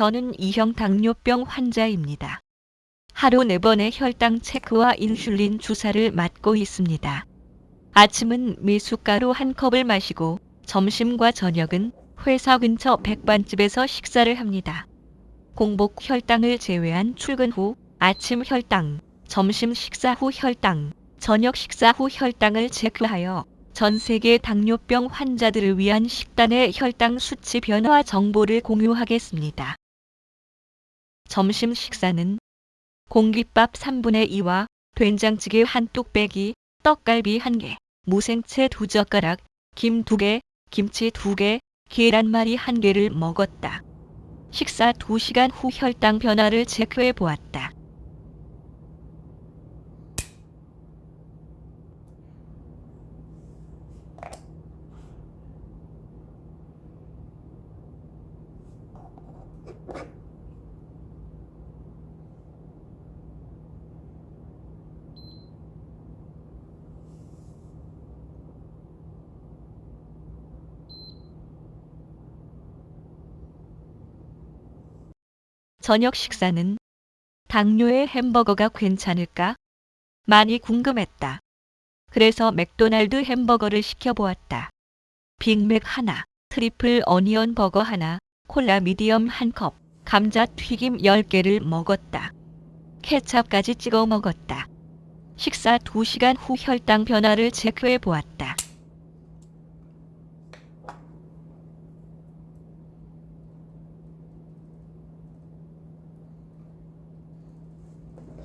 저는 2형 당뇨병 환자입니다. 하루 4번의 혈당 체크와 인슐린 주사를 맞고 있습니다. 아침은 미숫가루 한 컵을 마시고 점심과 저녁은 회사 근처 백반집에서 식사를 합니다. 공복 혈당을 제외한 출근 후 아침 혈당, 점심 식사 후 혈당, 저녁 식사 후 혈당을 체크하여 전 세계 당뇨병 환자들을 위한 식단의 혈당 수치 변화 정보를 공유하겠습니다. 점심 식사는 공깃밥 3분의 2와 된장찌개 한 뚝배기, 떡갈비 1개, 무생채 2젓가락, 김 2개, 김치 2개, 계란말이 1개를 먹었다. 식사 2시간 후 혈당 변화를 체크해 보았다. 저녁 식사는 당뇨의 햄버거가 괜찮을까? 많이 궁금했다. 그래서 맥도날드 햄버거를 시켜보았다. 빅맥 하나, triple onion 버거 하나, 콜라 medium 한 컵, 감자 튀김 10개를 먹었다. 케찹까지 찍어 먹었다. 식사 2시간 후 혈당 변화를 체크해 보았다.